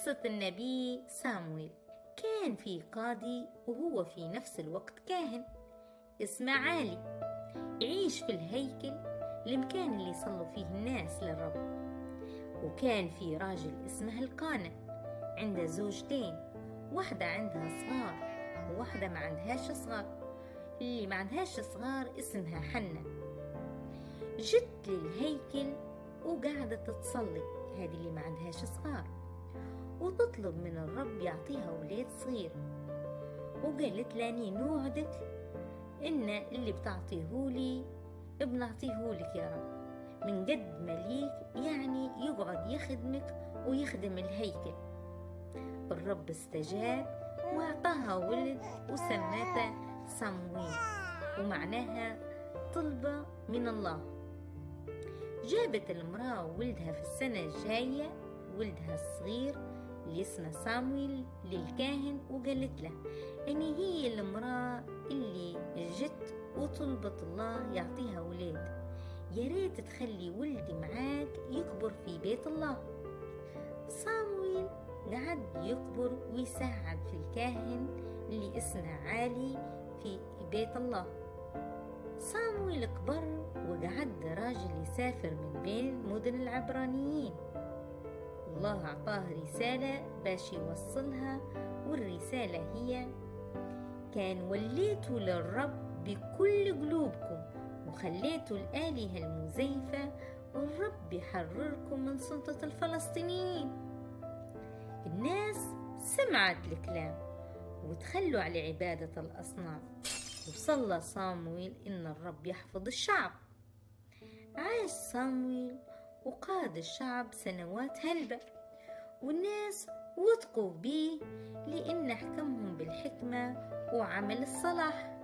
قصة النبي سامويل. كان في قاضي وهو في نفس الوقت كاهن. اسمه عالي يعيش في الهيكل المكان اللي يصلوا فيه الناس للرب. وكان في راجل اسمه القانة عنده زوجتين واحدة عندها صغار وواحدة ما عندهاش صغار. اللي ما عندهاش صغار اسمها حنة. جت للهيكل وقاعدة تصلي هذه اللي ما عندهاش صغار. وتطلب من الرب يعطيها ولاد صغير وقالت لاني نوعدك إن اللي بتعطيهولي بنعطيهولك يا رب. من قد ما ليك يعني يقعد يخدمك ويخدم الهيكل. الرب استجاب وأعطاها ولد وسماته صمويل. ومعناها طلبة من الله. جابت المرأة ولدها في السنة الجاية ولدها الصغير اللي اسمه سامويل للكاهن وقالت له أني هي المرأة اللي جت وطلبت الله يعطيها ولاد. يا ريت تخلي ولدي معاك يكبر في بيت الله. صامويل قعد يكبر ويساعد في الكاهن اللي اسمه عالي في بيت الله. صامويل كبر وقعد راجل يسافر من بين مدن العبرانيين. الله أعطاه رسالة باش يوصلها والرسالة هي كان وليتوا للرب بكل قلوبكم وخليتوا الآلهة المزيفة والرب يحرركم من سلطة الفلسطينيين. الناس سمعت الكلام وتخلوا على عبادة الأصنام وصلى صامويل إن الرب يحفظ الشعب. عاش صامويل وقاد الشعب سنوات هلبة. والناس وثقوا بيه لأن حكمهم بالحكمة وعمل الصلاح.